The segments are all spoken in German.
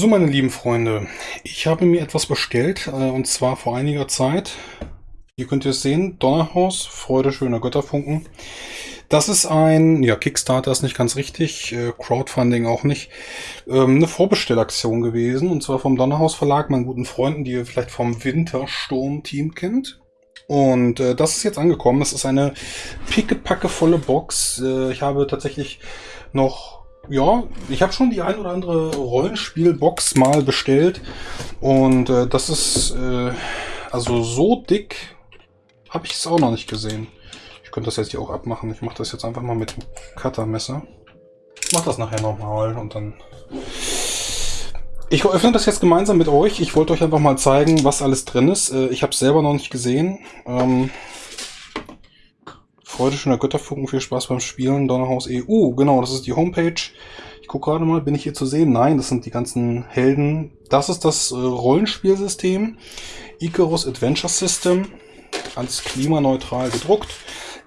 So, meine lieben Freunde, ich habe mir etwas bestellt, äh, und zwar vor einiger Zeit. Hier könnt ihr es sehen, Donnerhaus, Freude schöner Götterfunken. Das ist ein, ja, Kickstarter ist nicht ganz richtig, äh, Crowdfunding auch nicht, ähm, eine Vorbestellaktion gewesen, und zwar vom Donnerhaus Verlag, meinen guten Freunden, die ihr vielleicht vom Wintersturm-Team kennt. Und äh, das ist jetzt angekommen. Es ist eine pickepackevolle Box. Äh, ich habe tatsächlich noch ja, ich habe schon die ein oder andere Rollenspielbox mal bestellt und äh, das ist äh, also so dick habe ich es auch noch nicht gesehen. Ich könnte das jetzt hier auch abmachen. Ich mache das jetzt einfach mal mit dem Cuttermesser. Ich mache das nachher nochmal und dann... Ich öffne das jetzt gemeinsam mit euch. Ich wollte euch einfach mal zeigen, was alles drin ist. Äh, ich habe es selber noch nicht gesehen. Ähm, Freude schöner Götterfunken, viel Spaß beim Spielen, Donnerhaus EU. Genau, das ist die Homepage. Ich gucke gerade mal, bin ich hier zu sehen? Nein, das sind die ganzen Helden. Das ist das äh, Rollenspielsystem. Icarus Adventure System. Alles klimaneutral gedruckt.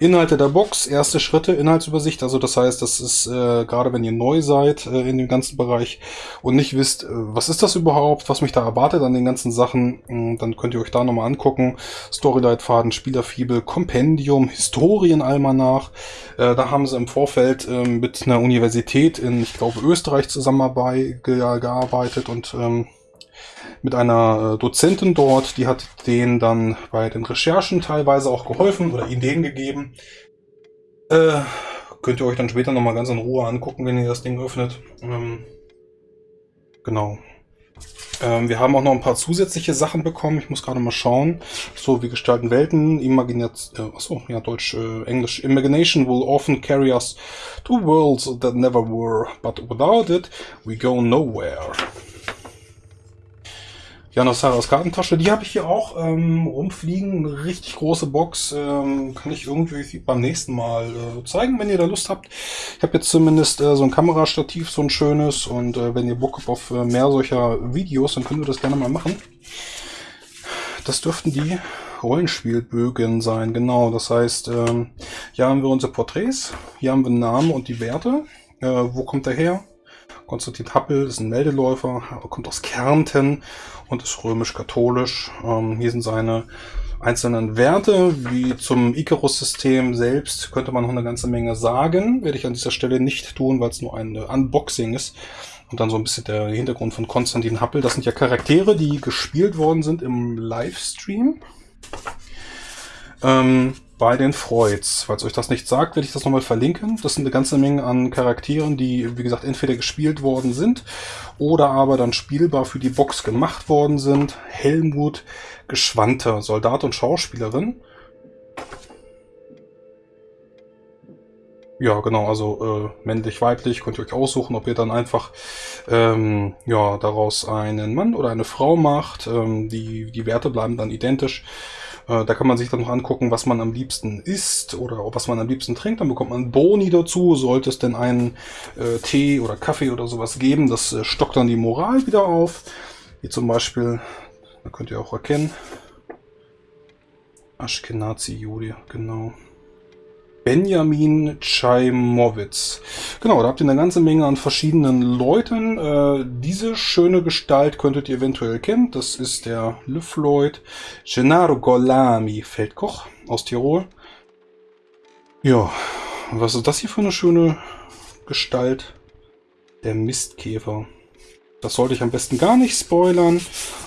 Inhalte der Box, erste Schritte, Inhaltsübersicht. Also das heißt, das ist äh, gerade wenn ihr neu seid äh, in dem ganzen Bereich und nicht wisst, äh, was ist das überhaupt, was mich da erwartet an den ganzen Sachen, hm, dann könnt ihr euch da nochmal angucken. Storyleitfaden, Spielerfibel, Kompendium, Historienalmanach. Äh, da haben sie im Vorfeld äh, mit einer Universität in, ich glaube, Österreich zusammengearbeitet und ähm, mit einer äh, Dozentin dort, die hat denen dann bei den Recherchen teilweise auch geholfen oder Ideen gegeben. Äh, könnt ihr euch dann später nochmal ganz in Ruhe angucken, wenn ihr das Ding öffnet. Ähm, genau. Ähm, wir haben auch noch ein paar zusätzliche Sachen bekommen. Ich muss gerade mal schauen. So, wir gestalten Welten. Imaginat äh, achso, ja, Deutsch, äh, Englisch. Imagination will often carry us to worlds that never were, but without it, we go nowhere. Janosaras Kartentasche, die habe ich hier auch ähm, rumfliegen. Eine richtig große Box. Ähm, kann ich irgendwie beim nächsten Mal äh, zeigen, wenn ihr da Lust habt. Ich habe jetzt zumindest äh, so ein Kamerastativ, so ein schönes. Und äh, wenn ihr Bock habt auf äh, mehr solcher Videos, dann könnt ihr das gerne mal machen. Das dürften die Rollenspielbögen sein, genau. Das heißt, ähm, hier haben wir unsere Porträts. Hier haben wir Namen und die Werte. Äh, wo kommt er her? Konstantin Happel ist ein Meldeläufer, kommt aus Kärnten und ist römisch-katholisch. Ähm, hier sind seine einzelnen Werte, wie zum Icarus-System selbst könnte man noch eine ganze Menge sagen. Werde ich an dieser Stelle nicht tun, weil es nur ein Unboxing ist. Und dann so ein bisschen der Hintergrund von Konstantin Happel. Das sind ja Charaktere, die gespielt worden sind im Livestream. Ähm, bei den Freuds. Falls euch das nicht sagt, werde ich das nochmal verlinken. Das sind eine ganze Menge an Charakteren, die, wie gesagt, entweder gespielt worden sind oder aber dann spielbar für die Box gemacht worden sind. Helmut Geschwante, Soldat und Schauspielerin. Ja, genau, also äh, männlich, weiblich, könnt ihr euch aussuchen, ob ihr dann einfach ähm, ja, daraus einen Mann oder eine Frau macht. Ähm, die, die Werte bleiben dann identisch. Äh, da kann man sich dann noch angucken, was man am liebsten isst oder was man am liebsten trinkt. Dann bekommt man Boni dazu. Sollte es denn einen äh, Tee oder Kaffee oder sowas geben, das äh, stockt dann die Moral wieder auf. Wie zum Beispiel, da könnt ihr auch erkennen, Ashkenazi-Jude, genau. Benjamin Chaimowitz. Genau, da habt ihr eine ganze Menge an verschiedenen Leuten. Äh, diese schöne Gestalt könntet ihr eventuell kennen. Das ist der Lefloid Gennaro Golami, Feldkoch aus Tirol. Ja, was ist das hier für eine schöne Gestalt? Der Mistkäfer. Das sollte ich am besten gar nicht spoilern.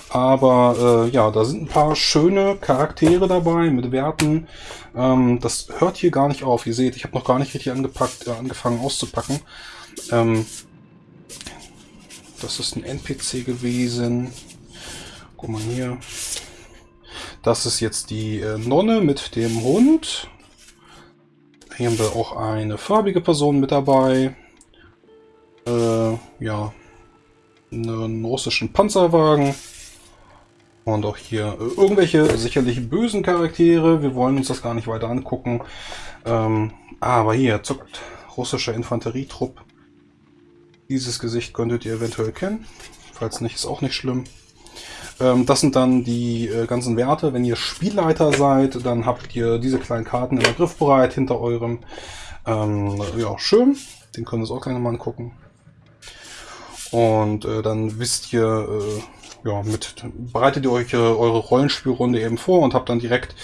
Aber äh, ja, da sind ein paar schöne Charaktere dabei mit Werten. Ähm, das hört hier gar nicht auf. Ihr seht, ich habe noch gar nicht richtig angepackt, äh, angefangen auszupacken. Ähm, das ist ein NPC gewesen. Guck mal hier. Das ist jetzt die äh, Nonne mit dem Hund. Hier haben wir auch eine farbige Person mit dabei. Äh, ja, einen russischen Panzerwagen. Und auch hier äh, irgendwelche sicherlich bösen Charaktere. Wir wollen uns das gar nicht weiter angucken. Ähm, aber hier zuckt russischer Infanterietrupp. Dieses Gesicht könntet ihr eventuell kennen. Falls nicht, ist auch nicht schlimm. Ähm, das sind dann die äh, ganzen Werte. Wenn ihr Spielleiter seid, dann habt ihr diese kleinen Karten immer griffbereit hinter eurem. Ähm, ja, schön. Den können wir uns auch gleich nochmal angucken. Und äh, dann wisst ihr, äh, ja, mit bereitet ihr euch äh, eure Rollenspielrunde eben vor und habt dann direkt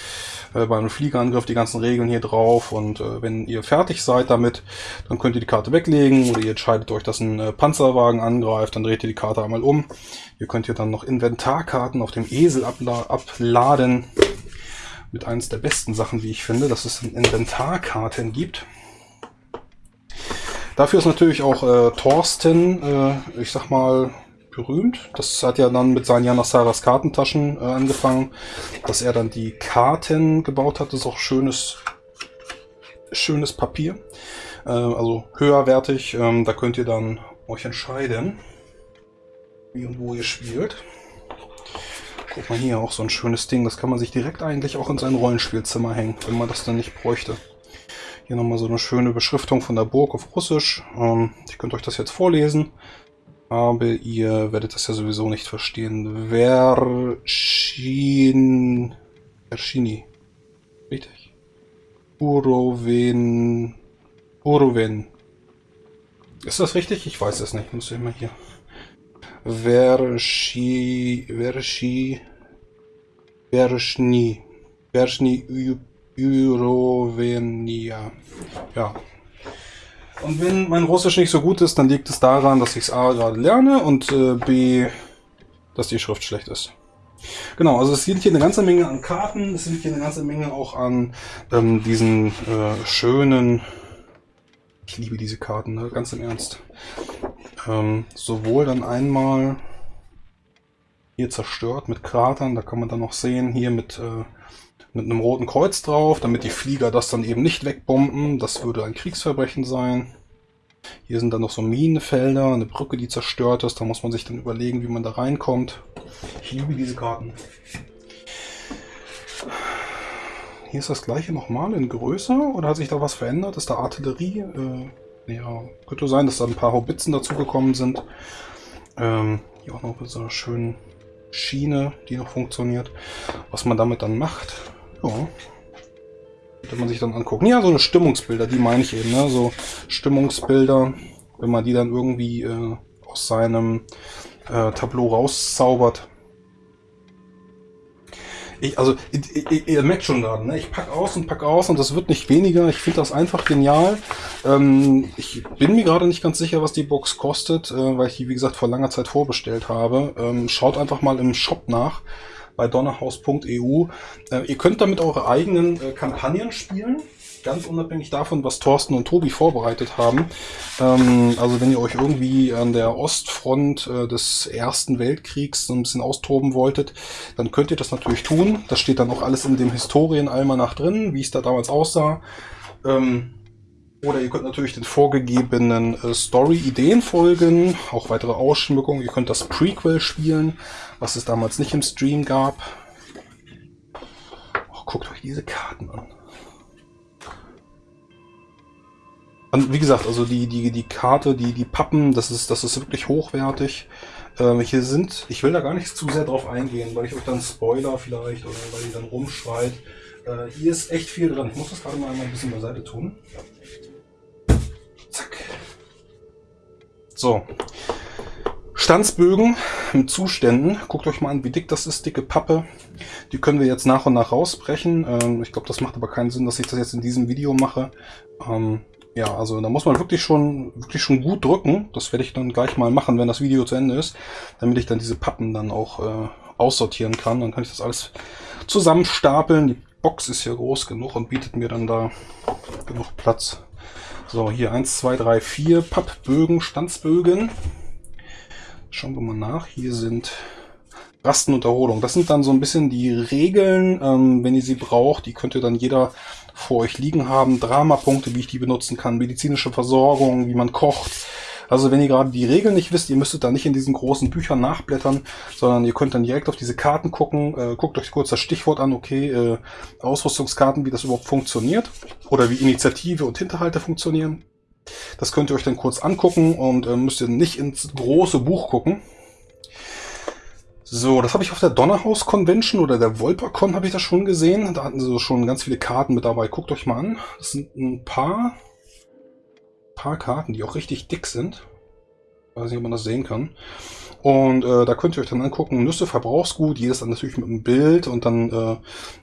äh, bei einem Fliegerangriff die ganzen Regeln hier drauf. Und äh, wenn ihr fertig seid damit, dann könnt ihr die Karte weglegen oder ihr entscheidet euch, dass ein äh, Panzerwagen angreift, dann dreht ihr die Karte einmal um. Ihr könnt hier dann noch Inventarkarten auf dem Esel abla abladen. Mit eines der besten Sachen, wie ich finde, dass es Inventarkarten gibt. Dafür ist natürlich auch äh, Thorsten, äh, ich sag mal, berühmt. Das hat ja dann mit seinen Janasaras Kartentaschen äh, angefangen, dass er dann die Karten gebaut hat. Das ist auch schönes, schönes Papier. Äh, also höherwertig. Ähm, da könnt ihr dann euch entscheiden, wie und wo ihr spielt. Guck mal hier, auch so ein schönes Ding. Das kann man sich direkt eigentlich auch in sein Rollenspielzimmer hängen, wenn man das dann nicht bräuchte. Hier nochmal so eine schöne Beschriftung von der Burg auf Russisch. Ähm, ich könnte euch das jetzt vorlesen. Aber ihr werdet das ja sowieso nicht verstehen. Verschin... Verschini. Richtig? Uroven... Uroven. Ist das richtig? Ich weiß es nicht. Muss ich mal hier... Verschi... Verschi... Verschni... Verschni... Urovenia. Ja. Und wenn mein Russisch nicht so gut ist, dann liegt es daran, dass ich es A gerade lerne und äh, B, dass die Schrift schlecht ist. Genau, also es sind hier eine ganze Menge an Karten, es sind hier eine ganze Menge auch an ähm, diesen äh, schönen, ich liebe diese Karten, ne? ganz im Ernst. Ähm, sowohl dann einmal hier zerstört mit Kratern, da kann man dann noch sehen, hier mit äh, mit einem roten Kreuz drauf, damit die Flieger das dann eben nicht wegbomben. Das würde ein Kriegsverbrechen sein. Hier sind dann noch so Minenfelder, eine Brücke, die zerstört ist. Da muss man sich dann überlegen, wie man da reinkommt. Ich liebe diese Karten. Hier ist das gleiche nochmal in größer oder hat sich da was verändert? Ist da Artillerie? Äh, ja, könnte sein, dass da ein paar Haubitzen dazugekommen sind. Ähm, hier auch noch mit so einer schönen Schiene, die noch funktioniert. Was man damit dann macht, ja. Könnte man sich dann angucken. Ja, so eine Stimmungsbilder, die meine ich eben, ne? So Stimmungsbilder, wenn man die dann irgendwie äh, aus seinem äh, Tableau rauszaubert. Ich, also, ihr, ihr, ihr merkt schon gerade, ne? ich packe aus und packe aus und das wird nicht weniger. Ich finde das einfach genial. Ähm, ich bin mir gerade nicht ganz sicher, was die Box kostet, äh, weil ich die, wie gesagt, vor langer Zeit vorbestellt habe. Ähm, schaut einfach mal im Shop nach bei donnerhaus.eu. Äh, ihr könnt damit eure eigenen äh, Kampagnen spielen, ganz unabhängig davon, was Thorsten und Tobi vorbereitet haben. Ähm, also wenn ihr euch irgendwie an der Ostfront äh, des Ersten Weltkriegs so ein bisschen austoben wolltet, dann könnt ihr das natürlich tun. Das steht dann auch alles in dem Historienalmanach drin, wie es da damals aussah. Ähm, oder ihr könnt natürlich den vorgegebenen äh, Story-Ideen folgen, auch weitere Ausschmückungen. Ihr könnt das Prequel spielen, was es damals nicht im Stream gab. Oh, guckt euch diese Karten an. Und wie gesagt, also die, die, die Karte, die, die Pappen, das ist, das ist wirklich hochwertig. Ähm, hier sind, ich will da gar nicht zu sehr drauf eingehen, weil ich euch dann Spoiler vielleicht oder weil ihr dann rumschreit. Äh, hier ist echt viel drin. Ich muss das gerade mal ein bisschen beiseite tun. Zack. So. Stanzbögen mit Zuständen. Guckt euch mal an, wie dick das ist, dicke Pappe. Die können wir jetzt nach und nach rausbrechen. Ähm, ich glaube, das macht aber keinen Sinn, dass ich das jetzt in diesem Video mache. Ähm, ja, also da muss man wirklich schon, wirklich schon gut drücken. Das werde ich dann gleich mal machen, wenn das Video zu Ende ist, damit ich dann diese Pappen dann auch äh, aussortieren kann. Dann kann ich das alles zusammenstapeln. Die Box ist ja groß genug und bietet mir dann da genug Platz. So, hier 1, 2, 3, 4 Pappbögen, Stanzbögen. Schauen wir mal nach. Hier sind Rasten und Erholung. Das sind dann so ein bisschen die Regeln, ähm, wenn ihr sie braucht. Die könnt ihr dann jeder vor euch liegen haben. Dramapunkte, wie ich die benutzen kann. Medizinische Versorgung, wie man kocht. Also wenn ihr gerade die Regeln nicht wisst, ihr müsstet da nicht in diesen großen Büchern nachblättern, sondern ihr könnt dann direkt auf diese Karten gucken, äh, guckt euch kurz das Stichwort an, okay, äh, Ausrüstungskarten, wie das überhaupt funktioniert oder wie Initiative und Hinterhalte funktionieren. Das könnt ihr euch dann kurz angucken und äh, müsst ihr nicht ins große Buch gucken. So, das habe ich auf der Donnerhaus Convention oder der Volpercon habe ich das schon gesehen. Da hatten sie schon ganz viele Karten mit dabei. Guckt euch mal an. Das sind ein paar paar Karten, die auch richtig dick sind. weiß nicht, ob man das sehen kann. Und äh, da könnt ihr euch dann angucken, Nüsse, Verbrauchsgut, jedes dann natürlich mit einem Bild und dann äh,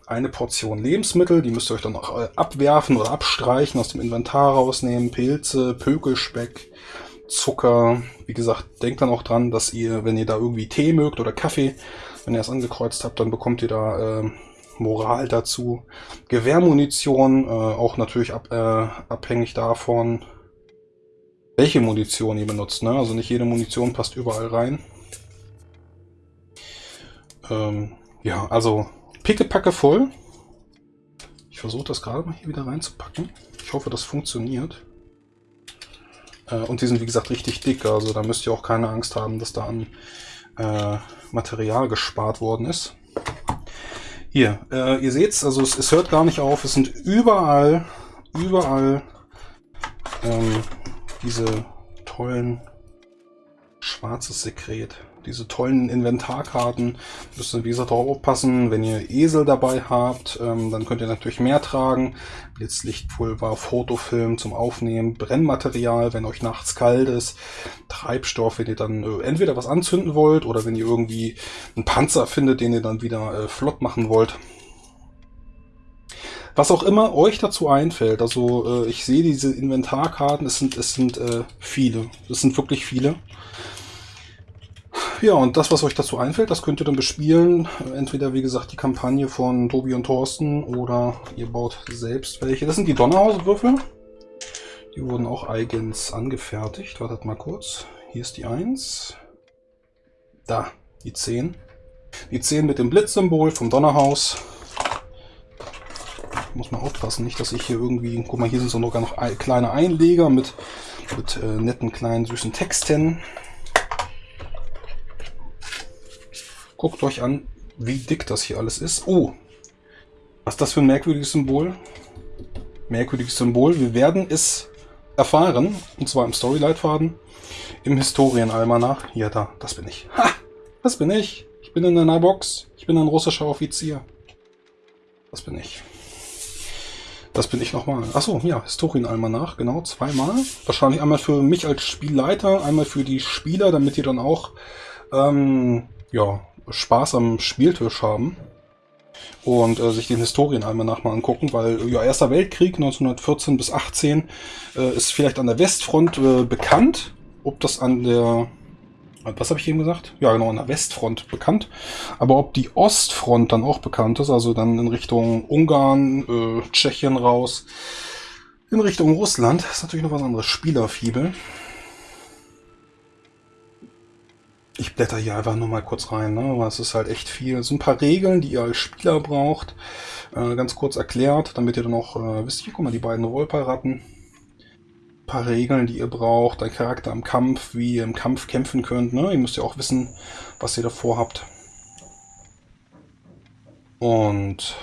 eine Portion Lebensmittel, die müsst ihr euch dann auch äh, abwerfen oder abstreichen, aus dem Inventar rausnehmen, Pilze, Pökelspeck, Zucker. Wie gesagt, denkt dann auch dran, dass ihr, wenn ihr da irgendwie Tee mögt oder Kaffee, wenn ihr es angekreuzt habt, dann bekommt ihr da äh, Moral dazu. Gewehrmunition, äh, auch natürlich ab, äh, abhängig davon, welche Munition ihr benutzt. Ne? Also nicht jede Munition passt überall rein. Ähm, ja, also pickepacke voll. Ich versuche das gerade mal hier wieder reinzupacken. Ich hoffe, das funktioniert. Äh, und die sind, wie gesagt, richtig dick. Also da müsst ihr auch keine Angst haben, dass da an äh, Material gespart worden ist. Hier, äh, ihr seht's, also es, es, hört gar nicht auf. Es sind überall, überall ähm, diese tollen schwarzes Sekret. Diese tollen Inventarkarten. Müsst ihr, wie gesagt, auch aufpassen. Wenn ihr Esel dabei habt, ähm, dann könnt ihr natürlich mehr tragen. Blitzlichtpulver, Fotofilm zum Aufnehmen, Brennmaterial, wenn euch nachts kalt ist, Treibstoff, wenn ihr dann äh, entweder was anzünden wollt oder wenn ihr irgendwie einen Panzer findet, den ihr dann wieder äh, flott machen wollt. Was auch immer euch dazu einfällt. Also äh, ich sehe diese Inventarkarten, es sind, es sind äh, viele. Es sind wirklich viele. Ja, und das, was euch dazu einfällt, das könnt ihr dann bespielen. Entweder, wie gesagt, die Kampagne von Tobi und Thorsten oder ihr baut selbst welche. Das sind die Donnerhauswürfel. Die wurden auch eigens angefertigt. Wartet mal kurz. Hier ist die 1. Da, die 10. Die 10 mit dem Blitzsymbol vom Donnerhaus. Muss man aufpassen, nicht, dass ich hier irgendwie... Guck mal, hier sind sogar noch kleine Einleger mit, mit äh, netten, kleinen, süßen Texten. Guckt euch an, wie dick das hier alles ist. Oh, was ist das für ein merkwürdiges Symbol? Merkwürdiges Symbol. Wir werden es erfahren, und zwar im Storyleitfaden, im Historienalmanach. Ja, da, das bin ich. Ha, das bin ich. Ich bin in einer Box. Ich bin ein russischer Offizier. Das bin ich. Das bin ich nochmal. Achso, ja, Historienalmanach, genau, zweimal. Wahrscheinlich einmal für mich als Spielleiter, einmal für die Spieler, damit ihr dann auch ähm, ja, Spaß am Spieltisch haben und äh, sich den Historienalmanach mal angucken, weil ja, Erster Weltkrieg 1914 bis 18 äh, ist vielleicht an der Westfront äh, bekannt. Ob das an der, was habe ich eben gesagt? Ja, genau, an der Westfront bekannt. Aber ob die Ostfront dann auch bekannt ist, also dann in Richtung Ungarn, äh, Tschechien raus, in Richtung Russland, ist natürlich noch was anderes. Spielerfibel. Ich blätter hier einfach nur mal kurz rein, ne? aber es ist halt echt viel. So ein paar Regeln, die ihr als Spieler braucht, äh, ganz kurz erklärt, damit ihr dann auch äh, wisst, hier guck mal, die beiden Rollparatten. Paar Regeln, die ihr braucht, ein Charakter im Kampf, wie ihr im Kampf kämpfen könnt. Ne? Ihr müsst ja auch wissen, was ihr davor habt. Und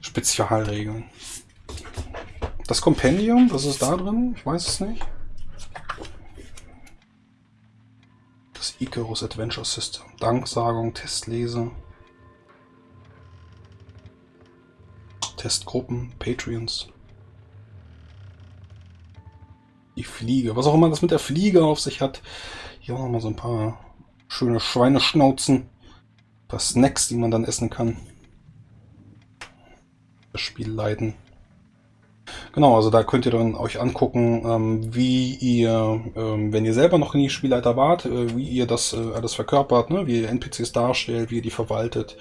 Spezialregeln. Das Kompendium, was ist da drin? Ich weiß es nicht. das Icarus Adventure System. Danksagung, Testlese, Testgruppen, Patreons. Die Fliege. Was auch immer das mit der Fliege auf sich hat. Hier auch nochmal so ein paar schöne Schweineschnauzen. Ein paar Snacks, die man dann essen kann. Das Spiel leiten. Genau, also da könnt ihr dann euch angucken, ähm, wie ihr, ähm, wenn ihr selber noch nie Spielleiter wart, äh, wie ihr das äh, alles verkörpert, ne? wie ihr NPCs darstellt, wie ihr die verwaltet.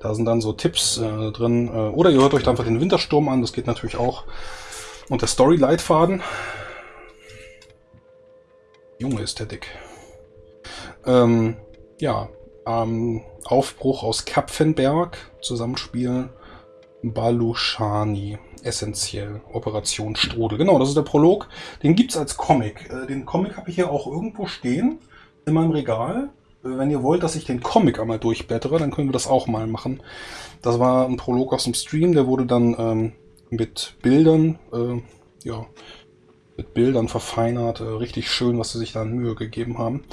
Da sind dann so Tipps äh, drin. Oder ihr hört euch einfach den Wintersturm an, das geht natürlich auch. Und der Story-Leitfaden. Junge Ästhetik. Ähm, ja, ähm, Aufbruch aus Kapfenberg, Zusammenspiel Balushani essentiell. Operation Strudel. Genau, das ist der Prolog. Den gibt es als Comic. Äh, den Comic habe ich hier auch irgendwo stehen in meinem Regal. Äh, wenn ihr wollt, dass ich den Comic einmal durchblättere, dann können wir das auch mal machen. Das war ein Prolog aus dem Stream, der wurde dann ähm, mit Bildern, äh, ja, mit Bildern verfeinert. Äh, richtig schön, was sie sich da an Mühe gegeben haben.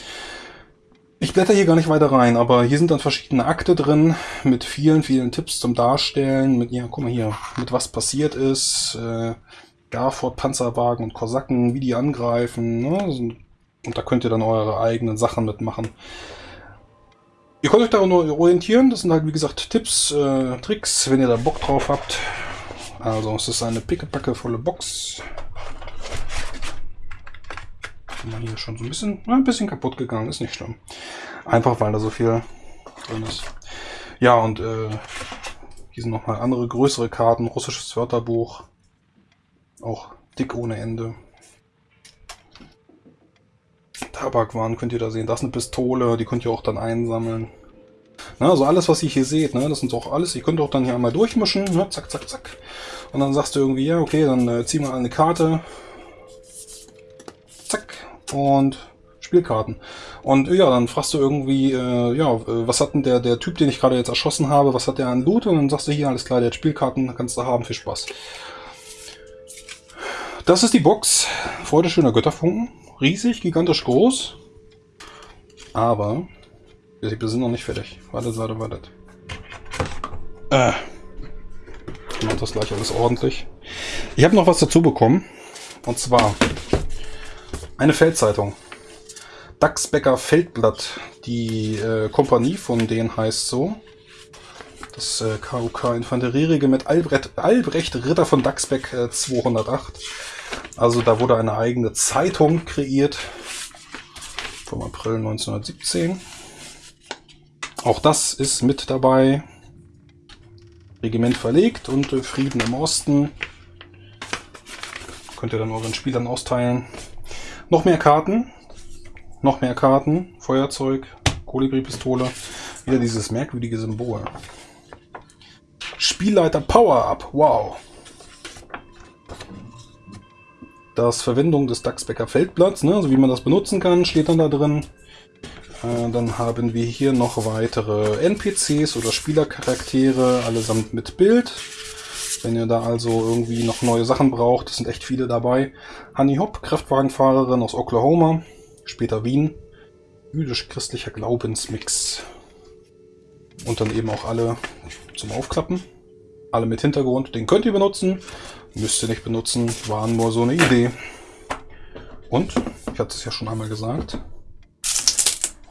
Ich blätter hier gar nicht weiter rein, aber hier sind dann verschiedene Akte drin mit vielen, vielen Tipps zum Darstellen. Mit, ja, guck mal hier, mit was passiert ist. Äh, Garford, Panzerwagen und Kosaken, wie die angreifen. Ne? Und da könnt ihr dann eure eigenen Sachen mitmachen. Ihr könnt euch daran orientieren. Das sind halt, wie gesagt, Tipps, äh, Tricks, wenn ihr da Bock drauf habt. Also, es ist eine pickepacke volle Box. Hier schon so ein bisschen, ein bisschen kaputt gegangen, ist nicht schlimm. Einfach, weil da so viel drin ist. Ja, und äh, hier sind nochmal andere größere Karten, russisches Wörterbuch. Auch dick ohne Ende. Tabakwaren könnt ihr da sehen. Das ist eine Pistole, die könnt ihr auch dann einsammeln. Na, also alles, was ihr hier seht, ne, das sind auch alles, ihr könnt auch dann hier einmal durchmischen, ne, zack, zack, zack. Und dann sagst du irgendwie, ja, okay, dann äh, zieh mal eine Karte. Und Spielkarten. Und ja, dann fragst du irgendwie, äh, ja, was hat denn der, der Typ, den ich gerade jetzt erschossen habe, was hat der an Loot? Und dann sagst du hier, alles klar, der hat Spielkarten, kannst du haben, viel Spaß. Das ist die Box. Freude schöner Götterfunken. Riesig, gigantisch groß. Aber wir sind noch nicht fertig. Wartet, wartet, wartet. Äh. Ich mach das gleich alles ordentlich. Ich habe noch was dazu bekommen. Und zwar eine Feldzeitung. Dachsbecker Feldblatt. Die äh, Kompanie von denen heißt so. Das äh, KUK Infanterieregiment Albrecht, Albrecht Ritter von Dachsbeck äh, 208. Also da wurde eine eigene Zeitung kreiert. Vom April 1917. Auch das ist mit dabei. Regiment verlegt und äh, Frieden im Osten. Könnt ihr dann euren Spielern austeilen. Noch mehr Karten. Noch mehr Karten. Feuerzeug. Kolibri-Pistole. Wieder dieses merkwürdige Symbol. Spielleiter Power-Up. Wow. Das Verwendung des Dachsbecker Feldblatts, ne, also wie man das benutzen kann, steht dann da drin. Äh, dann haben wir hier noch weitere NPCs oder Spielercharaktere, allesamt mit Bild. Wenn ihr da also irgendwie noch neue Sachen braucht, es sind echt viele dabei. Honey Hop, Kraftwagenfahrerin aus Oklahoma, später Wien. Jüdisch-christlicher Glaubensmix. Und dann eben auch alle zum Aufklappen. Alle mit Hintergrund. Den könnt ihr benutzen. Müsst ihr nicht benutzen. Waren nur so eine Idee. Und, ich hatte es ja schon einmal gesagt,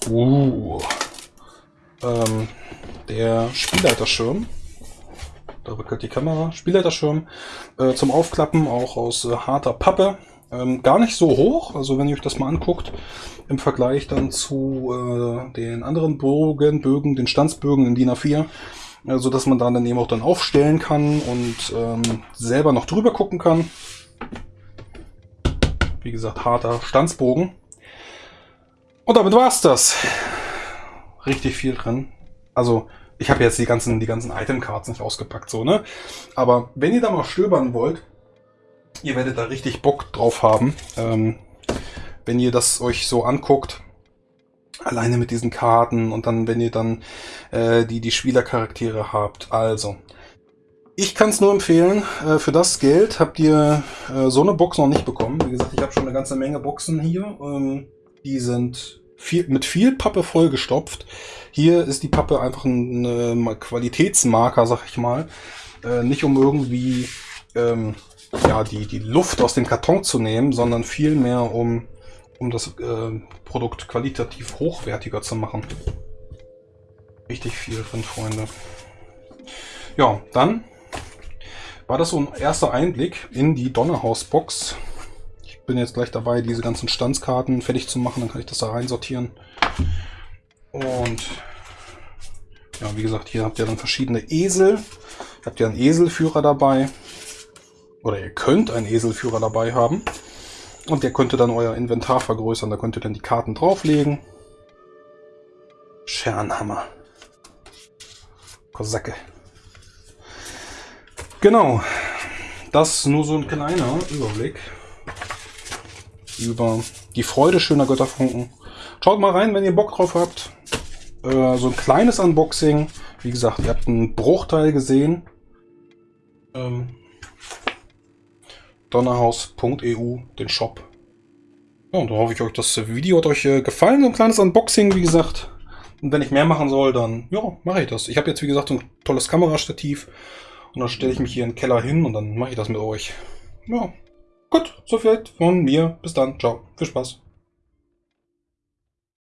Uh. Ähm, der Spielleiterschirm. Da wackelt die Kamera. Spielleiterschirm äh, zum Aufklappen, auch aus äh, harter Pappe. Ähm, gar nicht so hoch, also wenn ihr euch das mal anguckt, im Vergleich dann zu äh, den anderen Bogen, Bögen, den Stanzbögen in DIN A4, äh, so dass man dann eben auch dann aufstellen kann und ähm, selber noch drüber gucken kann. Wie gesagt, harter Stanzbogen. Und damit war's das. Richtig viel drin. Also, ich habe jetzt die ganzen, die ganzen Item-Cards nicht ausgepackt, so, ne? Aber wenn ihr da mal stöbern wollt, ihr werdet da richtig Bock drauf haben. Ähm, wenn ihr das euch so anguckt, alleine mit diesen Karten und dann, wenn ihr dann äh, die, die Spielercharaktere habt. Also, ich kann es nur empfehlen, äh, für das Geld habt ihr äh, so eine Box noch nicht bekommen. Wie gesagt, ich habe schon eine ganze Menge Boxen hier. Ähm, die sind viel, mit viel Pappe vollgestopft. Hier ist die Pappe einfach ein, Qualitätsmarker, sag ich mal. Äh, nicht um irgendwie ähm, ja, die, die Luft aus dem Karton zu nehmen, sondern vielmehr um, um das äh, Produkt qualitativ hochwertiger zu machen. Richtig viel drin, Freunde. Ja, dann war das so ein erster Einblick in die Donnerhaus-Box bin jetzt gleich dabei, diese ganzen Standskarten fertig zu machen. Dann kann ich das da rein sortieren. Und ja, wie gesagt, hier habt ihr dann verschiedene Esel. Habt ihr einen Eselführer dabei. Oder ihr könnt einen Eselführer dabei haben. Und der könnte dann euer Inventar vergrößern. Da könnt ihr dann die Karten drauflegen. Schernhammer. Kosacke. Genau. Das nur so ein kleiner Überblick über die Freude schöner Götterfunken. Schaut mal rein, wenn ihr Bock drauf habt. Äh, so ein kleines Unboxing. Wie gesagt, ihr habt einen Bruchteil gesehen. Ähm, Donnerhaus.eu, den Shop. Ja, und dann hoffe ich euch, das Video hat euch äh, gefallen. So ein kleines Unboxing, wie gesagt. Und wenn ich mehr machen soll, dann ja, mache ich das. Ich habe jetzt, wie gesagt, so ein tolles Kamerastativ. Und dann stelle ich mich hier in den Keller hin und dann mache ich das mit euch. Ja, Gut, so viel von mir. Bis dann. Ciao. Viel Spaß.